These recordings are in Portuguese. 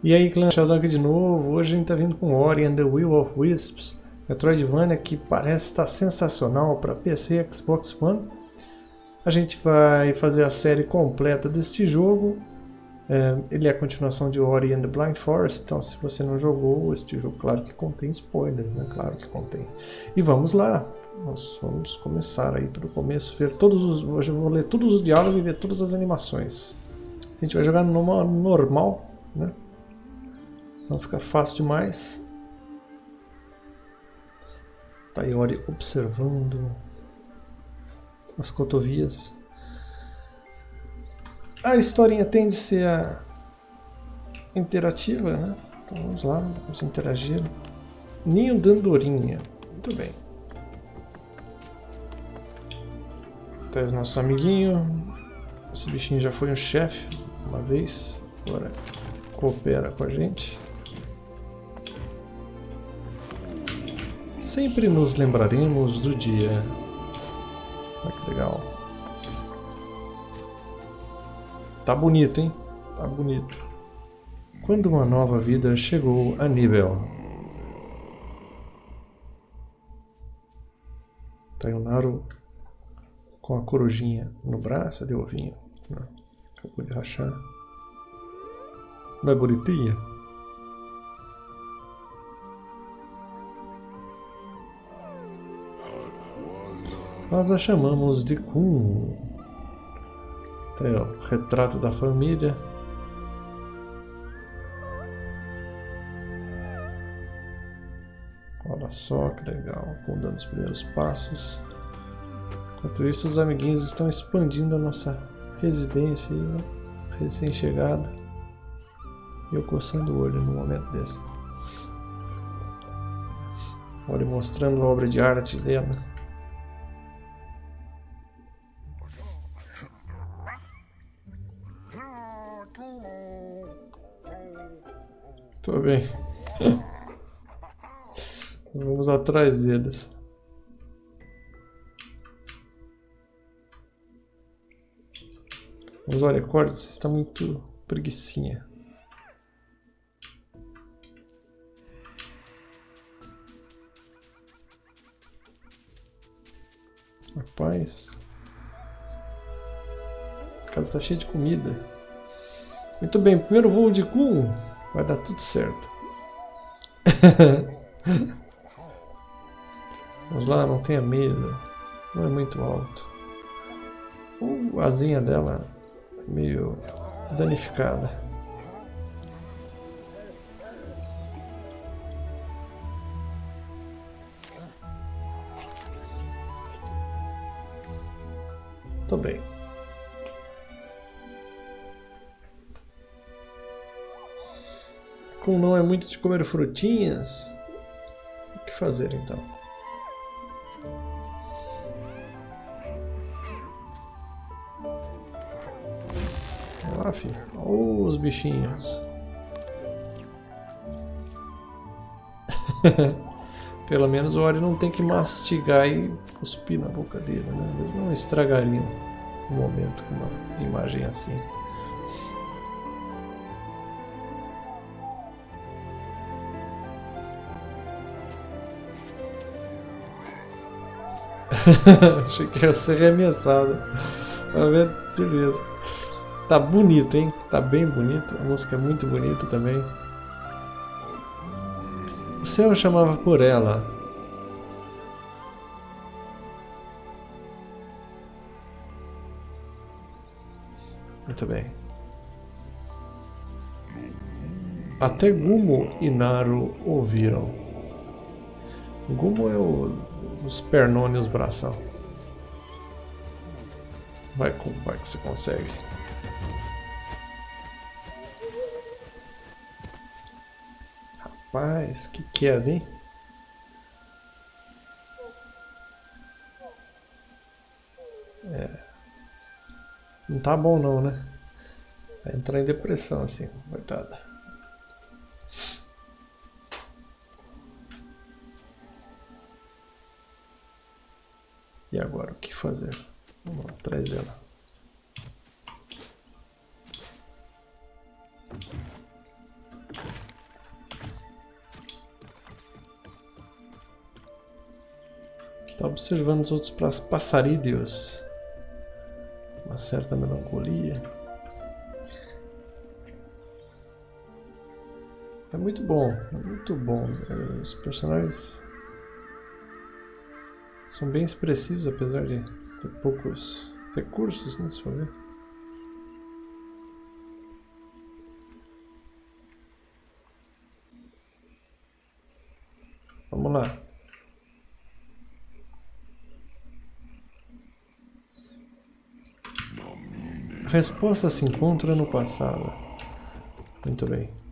E aí, Clã Sheldon aqui de novo. Hoje a gente está vindo com Ori and the Will of Wisps, Metroidvania que parece estar sensacional para PC e Xbox One. A gente vai fazer a série completa deste jogo. É, ele é a continuação de Ori and the Blind Forest, então se você não jogou este jogo, claro que contém spoilers, né? Claro que contém. E vamos lá, nós vamos começar aí pelo começo, ver todos os, hoje eu vou ler todos os diálogos e ver todas as animações. A gente vai jogar no normal, né? Não fica fácil demais. Tayori observando as cotovias. A historinha tende a ser interativa, né? Então vamos lá, vamos interagir. Ninho Dandorinha. Muito bem. Tá os nossos amiguinhos. Esse bichinho já foi um chefe uma vez. Agora coopera com a gente. Sempre nos lembraremos do dia. Olha que legal. Tá bonito, hein? Tá bonito. Quando uma nova vida chegou a nível. Tayonaro com a corujinha no braço, de ovinho. Acabou de rachar. Não é bonitinha? Nós a chamamos de Kun. Tem o retrato da família. Olha só que legal, Kun dando os primeiros passos. Enquanto isso, os amiguinhos estão expandindo a nossa residência, recém-chegada. E eu coçando o olho no momento desse. Olha, mostrando a obra de arte dela. Tô bem. Vamos atrás deles. Mas olha, corda, você está muito preguiçinha. Rapaz. A casa está cheia de comida. Muito bem, primeiro voo de Kun. Vai dar tudo certo. Vamos lá, não tenha medo. Não é muito alto. Uh, a asinha dela é meio danificada. Como não é muito de comer frutinhas, o que fazer então? Olha lá, filho. Olha os bichinhos. Pelo menos o Ori não tem que mastigar e cuspir na boca dele, né? Eles não estragariam um momento com uma imagem assim. Achei que ia ser arremessado. Beleza. Tá bonito, hein? Tá bem bonito. A música é muito bonita também. O céu chamava por ela. Muito bem. Até Gumo e Naru ouviram. Gumo é o, os pernones e os bração. Vai, vai que você consegue. Rapaz, que queda, hein? É. Não tá bom não, né? Vai entrar em depressão assim, coitada. E agora, o que fazer? Vamos lá, atrás dela. Está observando os outros passarídeos. Uma certa melancolia. É muito bom, é muito bom. É, os personagens são bem expressivos, apesar de ter poucos recursos, né, se for ver. Vamos lá. A resposta se encontra no passado. Muito bem.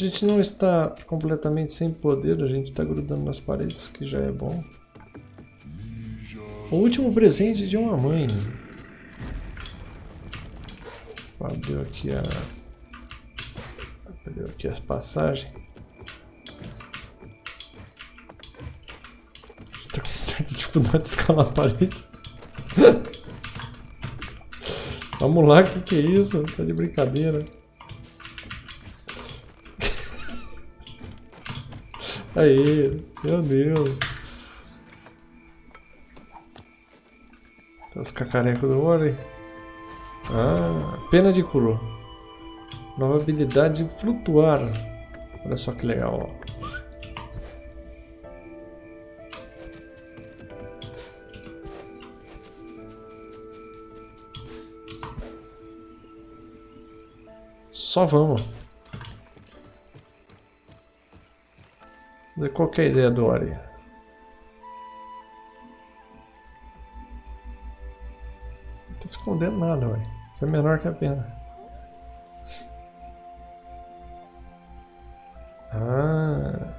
Gente não está completamente sem poder, a gente está grudando nas paredes, que já é bom. O último presente de uma mãe. Abriu aqui a... Abriu aqui a passagem. Tá com certa dificuldade de escalar a parede. Vamos lá, que, que é isso? Tá de brincadeira. Aí, meu Deus. Os cacarecos do Ori. Ah, pena de Kuro. Nova habilidade flutuar. Olha só que legal, ó. Só vamos. Qual que é a ideia do Ori? Não tá escondendo nada, Ori. Isso é menor que a pena. Ah.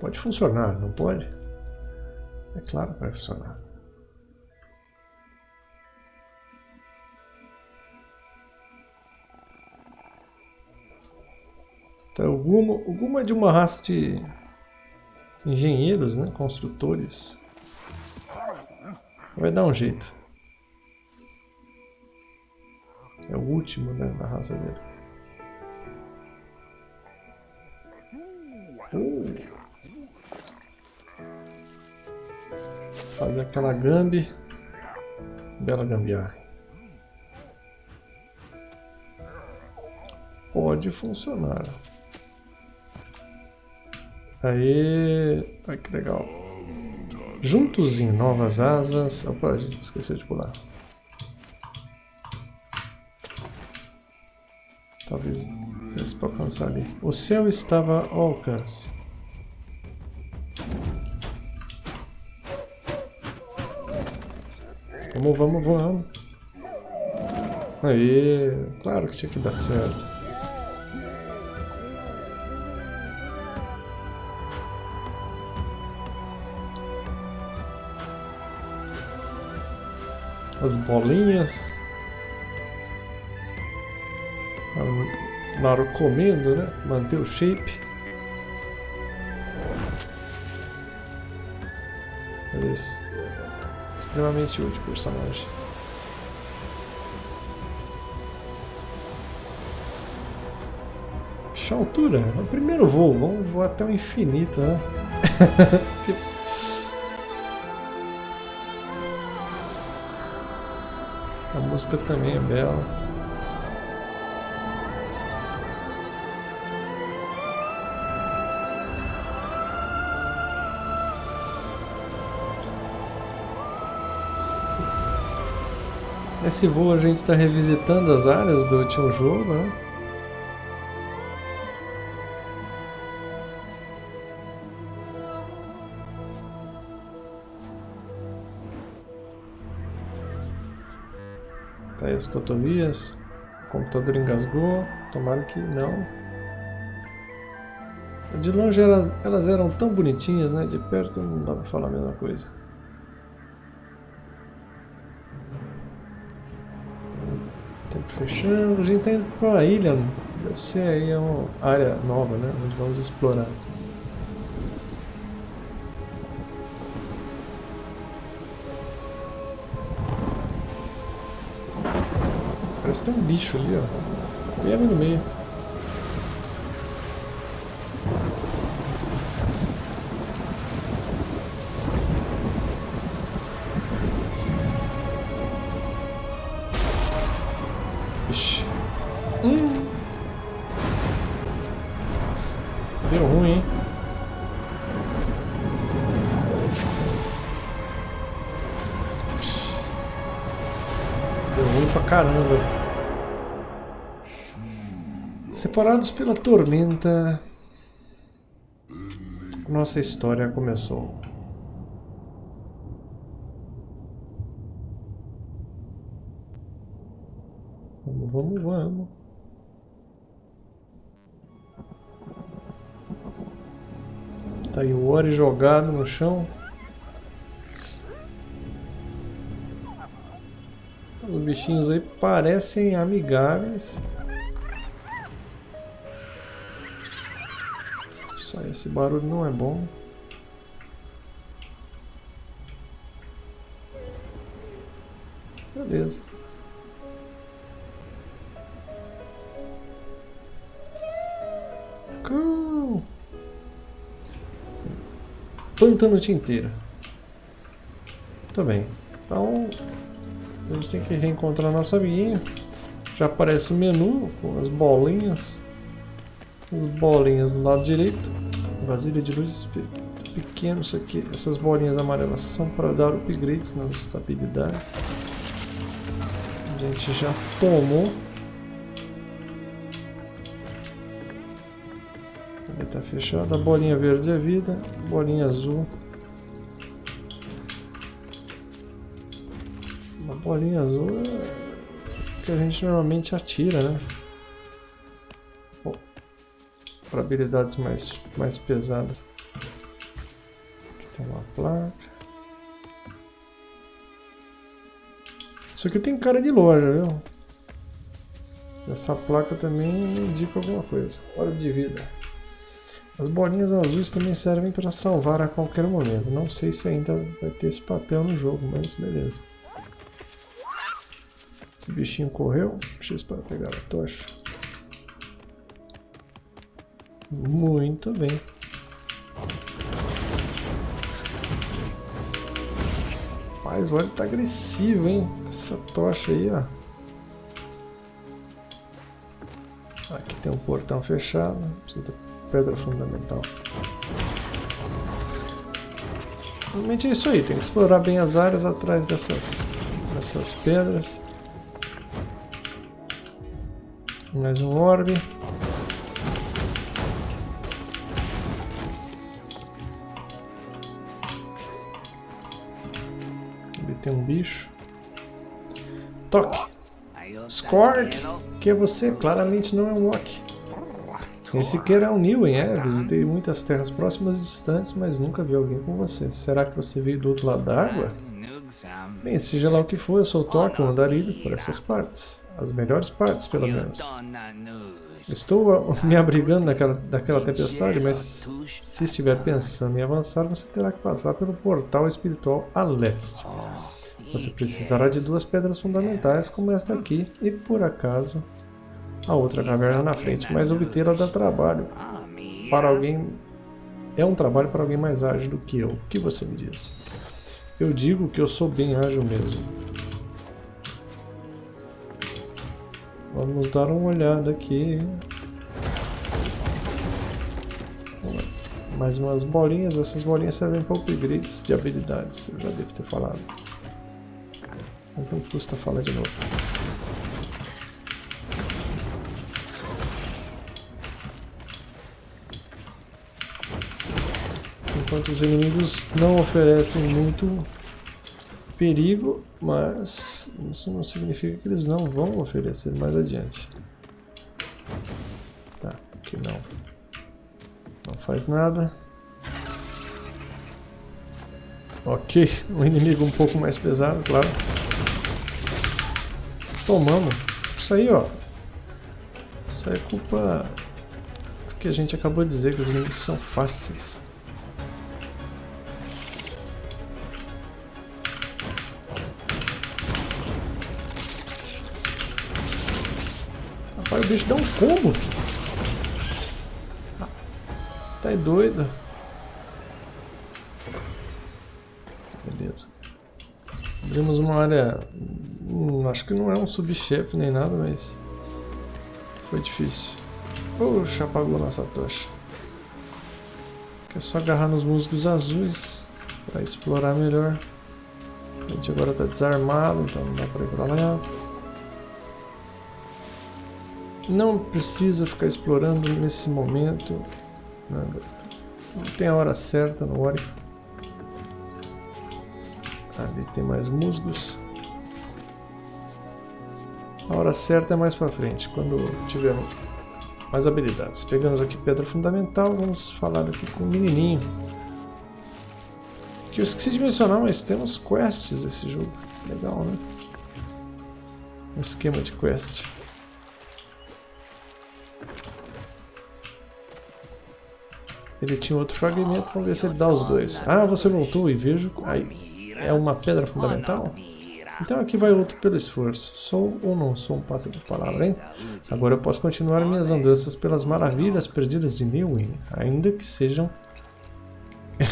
Pode funcionar, não pode? É claro que vai funcionar. Então, o Guma, o é de uma raça de engenheiros, né? construtores. Vai dar um jeito. É o último né, da raça dele. Uh. Fazer aquela gambi. Bela gambiarra. Pode funcionar. Aí, olha que legal. Juntos em novas asas. Opa, a gente esqueceu de pular. Talvez desse para alcançar ali. O céu estava ao alcance. Vamos, vamos, vamos. Aí, claro que tinha que dar certo. As bolinhas. Na hora comendo, né? Manter o shape. Mas extremamente útil personagem. Puxa altura, é o primeiro voo, vamos voar até o infinito, né? música também é bela. Nesse voo a gente está revisitando as áreas do último jogo, né? As cotovias. O computador engasgou. Tomara que não. De longe elas, elas eram tão bonitinhas, né? De perto não dá pra falar a mesma coisa. Tempo fechando. A gente tá indo pra uma ilha. Deve ser aí uma área nova, né? Onde vamos explorar. Que tem um bicho ali, ó. Bem ali no meio. Pela tormenta, nossa história começou. Vamos, vamos, vamos. Tá aí o Ori jogado no chão. Os bichinhos aí parecem amigáveis. Só esse barulho não é bom. Beleza. Cão. Pântano tinteiro. Muito bem. Então, a gente tem que reencontrar nosso amiguinho. Já aparece o menu com as bolinhas. As bolinhas do lado direito. Vasilha de luz pequeno. Isso aqui, essas bolinhas amarelas são para dar upgrades nas habilidades. A gente já tomou. Ele está fechado. A bolinha verde é vida. Bolinha azul. Uma bolinha azul é que a gente normalmente atira, né? Para habilidades mais, mais pesadas. Aqui tem uma placa. Isso aqui tem cara de loja, viu? Essa placa também indica alguma coisa. Hora de vida. As bolinhas azuis também servem para salvar a qualquer momento. Não sei se ainda vai ter esse papel no jogo, mas beleza. Esse bichinho correu. X para pegar a tocha. Muito bem. Mas o olho tá agressivo, hein? Essa tocha aí, ó. Aqui tem um portão fechado. Precisa de pedra fundamental. Realmente é isso aí. Tem que explorar bem as áreas atrás dessas, dessas pedras. Mais um orbe. Scork, que você claramente não é um Wok. Esse que é um Niwen, é. Visitei muitas terras próximas e distantes, mas nunca vi alguém com você. Será que você veio do outro lado da água? Bem, seja lá o que for, eu sou Toque, um andarilho por essas partes. As melhores partes, pelo menos. Estou me abrigando daquela, daquela tempestade, mas se estiver pensando em avançar, você terá que passar pelo portal espiritual a leste. Você precisará de duas pedras fundamentais, como esta aqui, e por acaso a outra caverna na frente, mas obtê-la dá trabalho. Para alguém... É um trabalho para alguém mais ágil do que eu. O que você me diz? Eu digo que eu sou bem ágil mesmo. Vamos dar uma olhada aqui. Mais umas bolinhas. Essas bolinhas servem para upgrades de habilidades. Eu já devo ter falado. Mas não custa falar de novo. Enquanto os inimigos não oferecem muito perigo, mas isso não significa que eles não vão oferecer mais adiante. Tá, aqui não. Não faz nada. Ok, um inimigo um pouco mais pesado, claro. Tomamos. Isso aí, ó. Isso é culpa do que a gente acabou de dizer, que os inimigos são fáceis. Rapaz, o bicho dá um combo. Você tá doido? Beleza. Abrimos uma área... Hum, acho que não é um subchefe nem nada, mas... Foi difícil. Poxa, apagou nossa tocha. É só agarrar nos musgos azuis para explorar melhor. A gente agora está desarmado, então não dá para ir para lá. Não precisa ficar explorando nesse momento. Não tem a hora certa, não Ori. Tem mais musgos. A hora certa é mais pra frente, quando tiver mais habilidades. Pegamos aqui pedra fundamental, vamos falar aqui com o menininho. Que eu esqueci de mencionar, mas temos quests nesse jogo. Legal, né? Um esquema de quest. Ele tinha outro fragmento, vamos ver se ele dá os dois. Ah, você voltou e vejo... Aí, é uma pedra fundamental? Então aqui vai outro pelo esforço. Sou ou não sou um pássaro de palavra, hein? Agora eu posso continuar minhas andanças pelas maravilhas perdidas de Newwyn, ainda que sejam...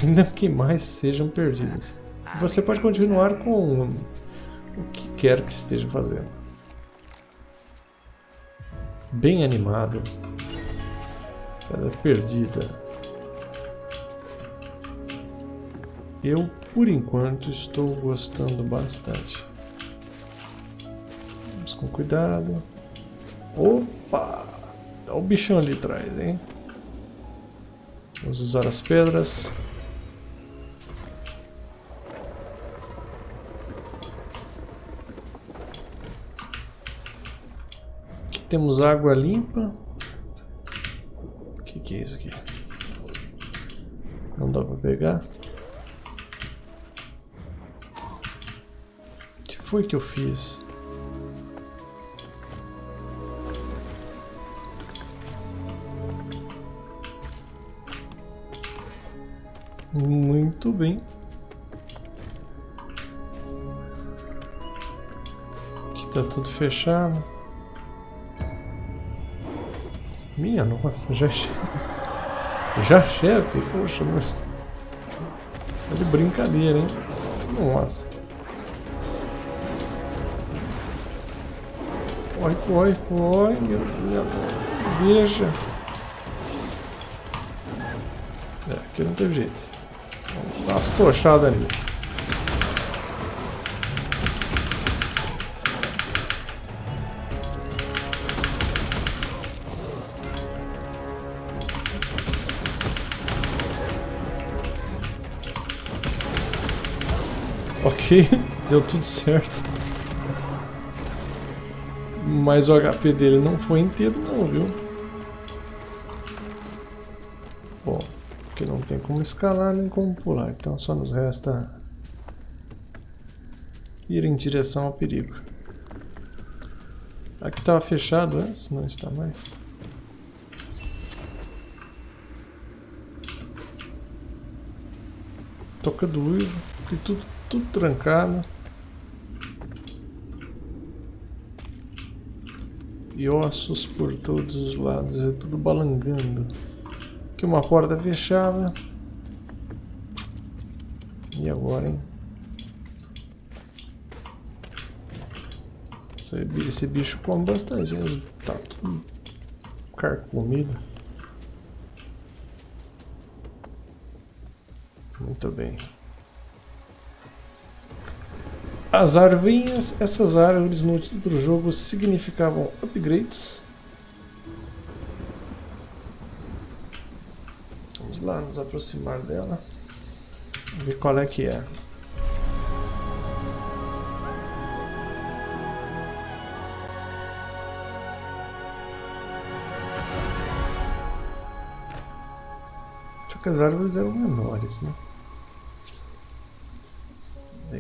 ainda que mais sejam perdidas. Você pode continuar com o que quer que esteja fazendo. Bem animado. Pedra perdida. Eu, por enquanto, estou gostando bastante. Vamos com cuidado. Opa! Olha o bichão ali atrás, hein? Vamos usar as pedras. Aqui temos água limpa. O que, que é isso aqui? Não dá para pegar. Foi que eu fiz? Muito bem. Aqui tá tudo fechado. Minha nossa, já chefe. Já chefe? Poxa, mas... É de brincadeira, hein? Nossa. Corre, corre, corre, meu. Veja. É, aqui não teve jeito. Vamos dar umas tochadas ali. Ok, deu tudo certo. Mas o HP dele não foi inteiro não, viu? Bom, porque não tem como escalar nem como pular, então só nos resta ir em direção ao perigo. Aqui estava fechado antes, não está mais. Toca do uivo, tudo, tudo trancado. E ossos por todos os lados, é tudo balangando. Aqui uma porta fechada. E agora, hein? Esse bicho come bastante, tá tudo carcomido. Muito bem. As árvores, essas árvores no outro jogo significavam upgrades. Vamos lá nos aproximar dela. Ver qual é que é. Só que as árvores eram menores, né?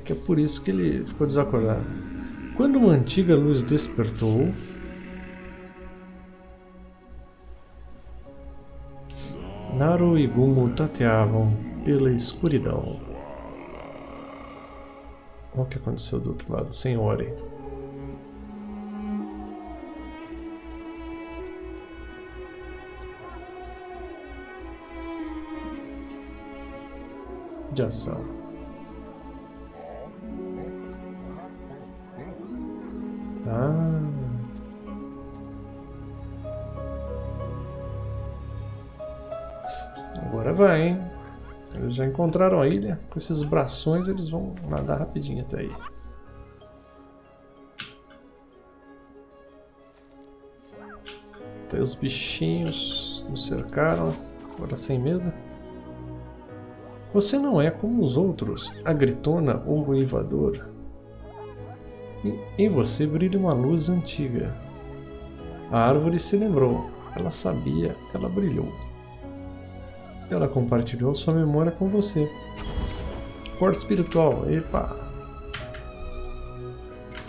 Que é por isso que ele ficou desacordado. Quando uma antiga luz despertou, Naru e Gumo tateavam pela escuridão. O que aconteceu do outro lado, Senhore? De ação. Agora vai, hein? Eles já encontraram a ilha. Com esses brações eles vão nadar rapidinho até aí. Até os bichinhos nos cercaram. Agora sem medo. Você não é como os outros, a gritona ou o invador. Em você brilha uma luz antiga. A árvore se lembrou. Ela sabia, ela brilhou. Ela compartilhou sua memória com você. Porta espiritual, epa!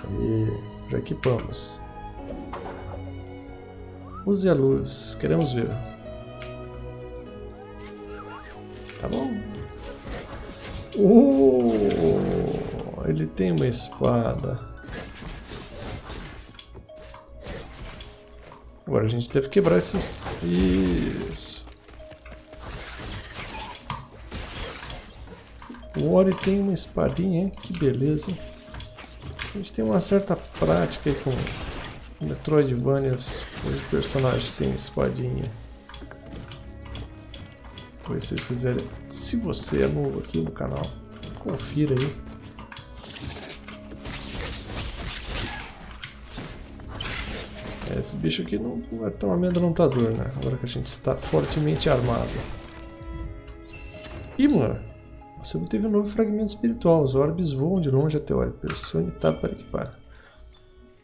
E já equipamos. Use a luz, queremos ver. Tá bom? Uh, ele tem uma espada. Agora a gente deve quebrar esses... Isso. O Ori tem uma espadinha, hein? Que beleza. A gente tem uma certa prática aí com Metroidvanias, os personagens têm espadinha. Pois se vocês quiserem, se você é novo aqui no canal, confira aí. É, esse bicho aqui não, não é tão amedrontador, né? Agora que a gente está fortemente armado. Você obteve um novo fragmento espiritual. Os orbes voam de longe até o orbe. Pressione Tab para equipar.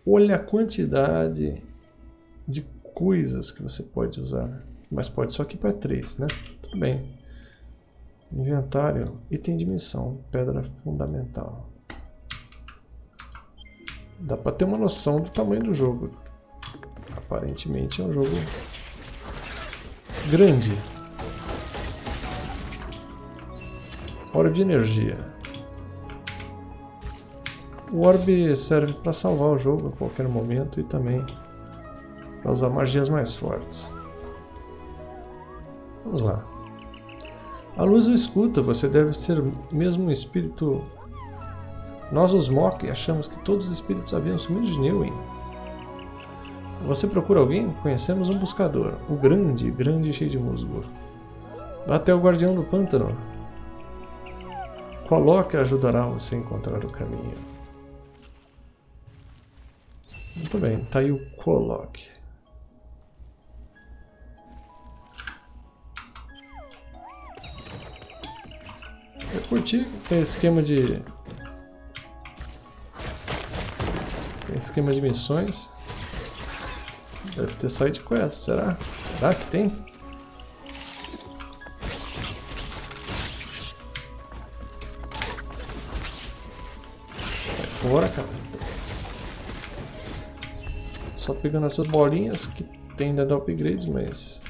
Olha a quantidade de coisas que você pode usar. Mas pode só equipar três, né? Tudo bem. Inventário, item de missão, pedra fundamental. Dá pra ter uma noção do tamanho do jogo. Aparentemente é um jogo grande. Hora de energia. O orbe serve para salvar o jogo a qualquer momento e também para usar magias mais fortes. Vamos lá. A luz o escuta, você deve ser mesmo um espírito... Nós os Mok achamos que todos os espíritos haviam sumido de Neuen. Você procura alguém? Conhecemos um buscador. O grande, grande e cheio de musgo. Vá até o guardião do pântano. Coloque ajudará você a encontrar o caminho. Muito bem, tá aí o coloque. Eu curti tem esquema de tem esquema de missões. Deve ter side quest, será? Será que tem? Fora, cara. Só pegando essas bolinhas que tem ainda upgrades, mas...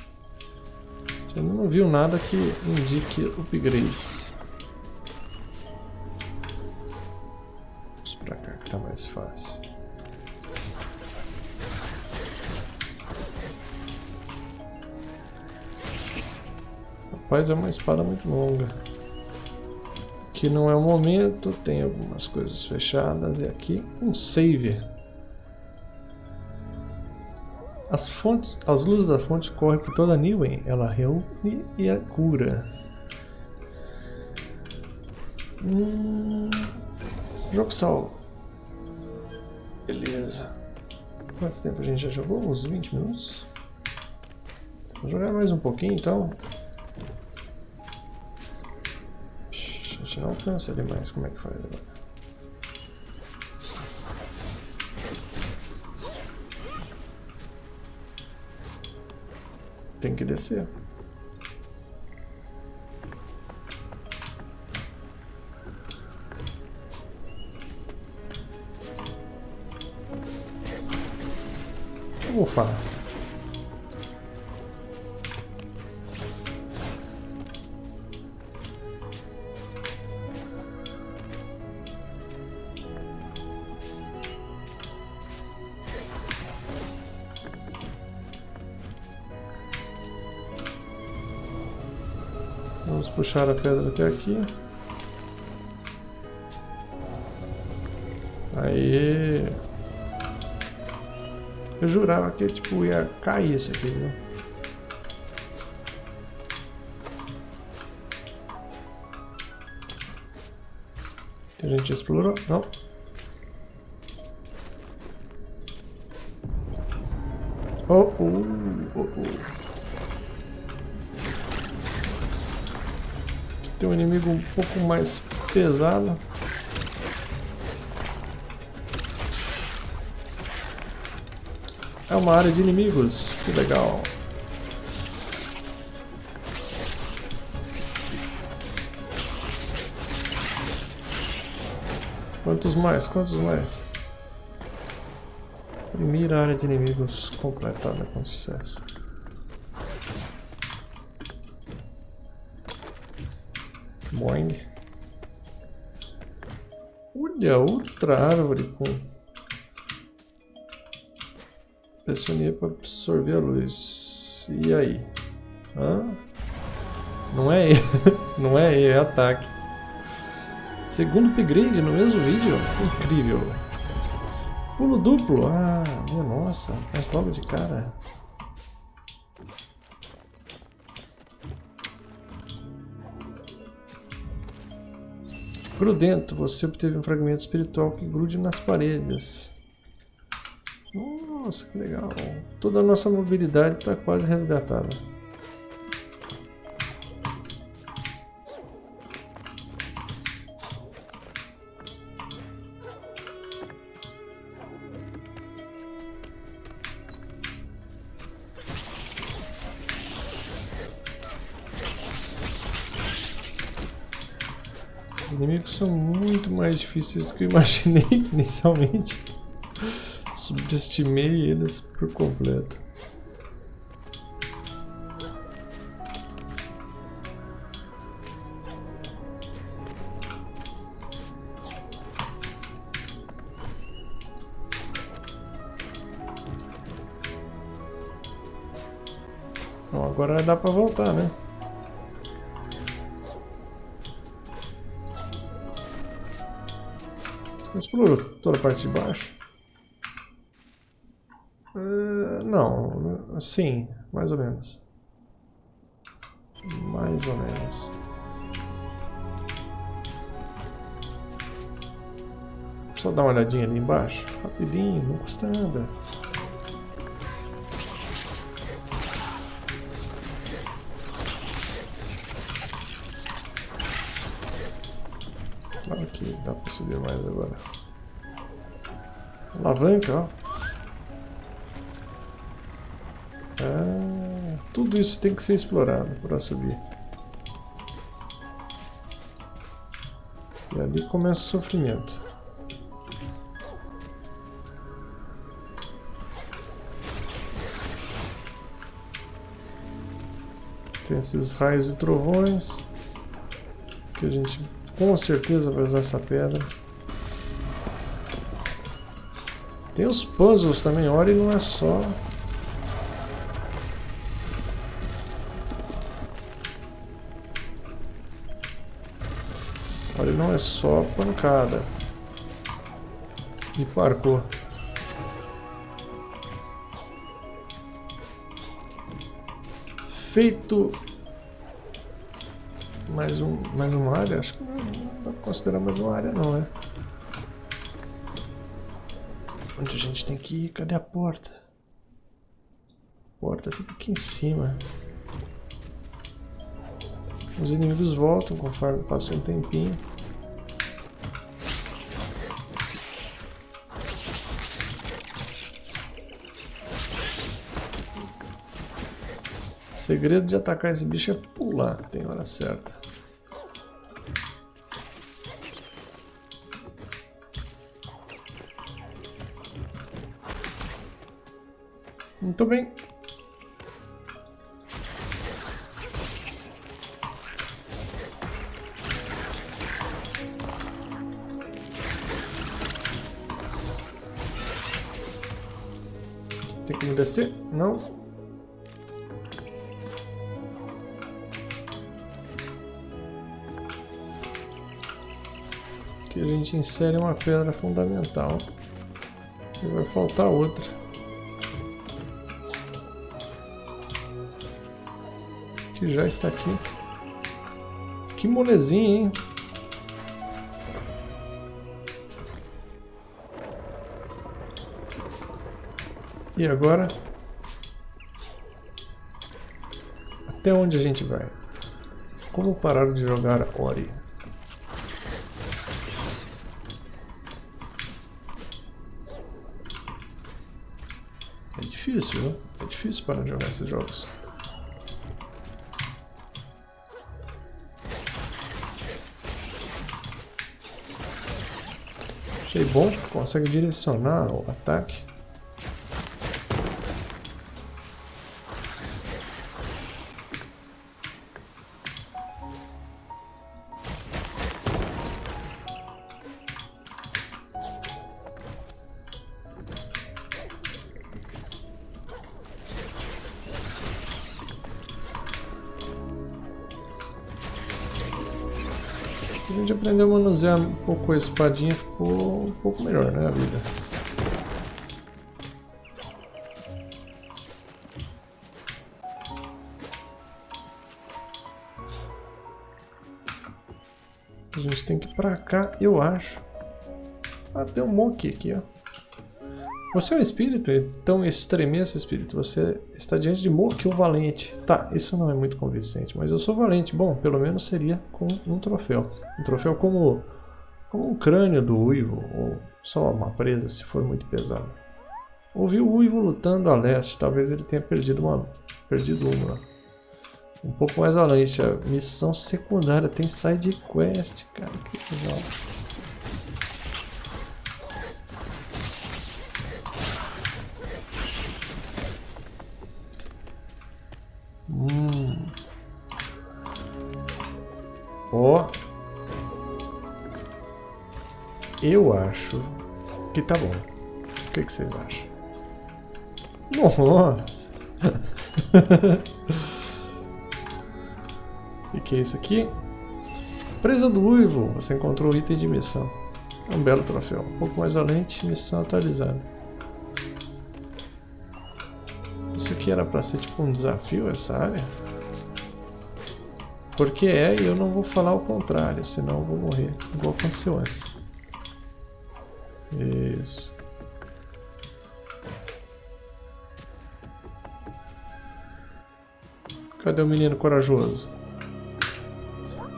Eu não viu nada que indique upgrades. mais fácil. Rapaz, é uma espada muito longa. Aqui não é o momento, tem algumas coisas fechadas e aqui um save. As fontes, as luzes da fonte correm por toda a Niwen, ela reúne e a cura. Hum, jogo salvo. Beleza. Quanto tempo a gente já jogou? Uns 20 minutos? Vou jogar mais um pouquinho então. Gente não alcança ali mais. Como é que faz agora? Tem que descer. como faz? Puxar a pedra até aqui. Aí. Eu jurava que tipo, ia cair isso aqui? Que a gente explorou? Não. Oh, oh, Tem um inimigo um pouco mais pesado. É uma área de inimigos, que legal. Quantos mais? Quantos mais? Primeira área de inimigos completada com sucesso. Boing. Olha, outra árvore com pressionia para absorver a luz. E aí? Hã? Não é não é é ataque. Segundo upgrade no mesmo vídeo? Incrível. Pulo duplo. Ah, minha nossa. Faz logo de cara. Grudento, você obteve um fragmento espiritual que grude nas paredes. Nossa, que legal. Toda a nossa mobilidade está quase resgatada. São muito mais difíceis do que eu imaginei inicialmente. Subestimei eles por completo. Bom, agora dá pra voltar, né? Toda a parte de baixo? Uh, não, sim, mais ou menos. Mais ou menos. Só dar uma olhadinha ali embaixo, rapidinho, não custa nada. Claro que dá pra subir mais agora. Alavanca, ó. Ah, tudo isso tem que ser explorado para subir. E ali começa o sofrimento. Tem esses raios e trovões que a gente com certeza vai usar essa pedra. Tem os puzzles também, Ori não é só... Ori não é só pancada. E parkour. Feito mais, um, mais uma área? Acho que não, não dá pra considerar mais uma área não, é? Onde a gente tem que ir? Cadê a porta? A porta fica aqui em cima. Os inimigos voltam conforme passa um tempinho. O segredo de atacar esse bicho é pular, tem hora certa. Muito bem. Tem como descer? Não. Aqui a gente insere uma pedra fundamental. E vai faltar outra. Que já está aqui. Que molezinha, hein? E agora? Até onde a gente vai? Como parar de jogar Ori? É difícil, né? É difícil parar de jogar esses jogos. Achei bom, consegue direcionar o ataque. Manusear um pouco a espadinha, ficou um pouco melhor, né, a vida. A gente tem que ir pra cá, eu acho. Ah, tem um monkey aqui, ó. Você é um espírito, então estremeça espírito. Você está diante de Moki, o valente. Tá, isso não é muito convincente, mas eu sou valente. Bom, pelo menos seria com um troféu. Um troféu como, como um crânio do uivo, ou só uma presa se for muito pesado. Ouvi o uivo lutando a leste, talvez ele tenha perdido uma, perdido uma. Um pouco mais além, a missão secundária tem side quest, cara, que legal. Eu acho que tá bom. O que, que vocês acham? Nossa! e que é isso aqui? Presa do Uivo. Você encontrou o item de missão. É um belo troféu. Um pouco mais além, missão atualizada. Isso aqui era pra ser tipo um desafio, essa área? Porque é e eu não vou falar o contrário, senão eu vou morrer, igual aconteceu antes. Cadê o menino corajoso?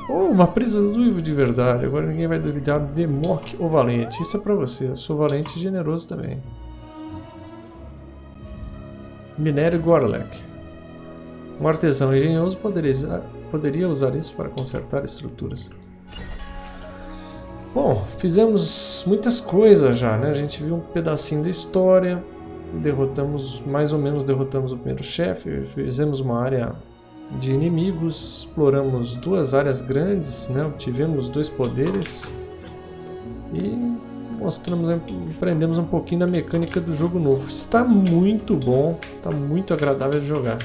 Oh, uma presa do Ivo de verdade. Agora ninguém vai duvidar de Mok ou Valente. Isso é pra você. Eu sou valente e generoso também. Minério Gorlek. Um artesão engenhoso poderia usar isso para consertar estruturas. Bom, fizemos muitas coisas já, né? A gente viu um pedacinho da história, derrotamos, mais ou menos derrotamos o primeiro chefe, fizemos uma área de inimigos, exploramos duas áreas grandes, né? Tivemos dois poderes e mostramos, aprendemos um pouquinho da mecânica do jogo novo. Está muito bom, está muito agradável de jogar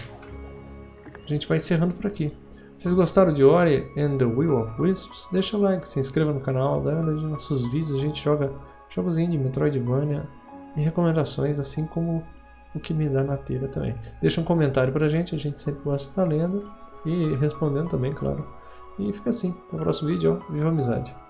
a gente vai encerrando por aqui. Vocês gostaram de Ori and the Will of Wisps, deixa o like, se inscreva no canal, dá uma nos nossos vídeos, a gente joga jogos indie, Metroidvania e recomendações, assim como o que me dá na telha também. Deixa um comentário pra gente, a gente sempre gosta de estar lendo e respondendo também, claro. E fica assim, no próximo vídeo, ó, viva a amizade!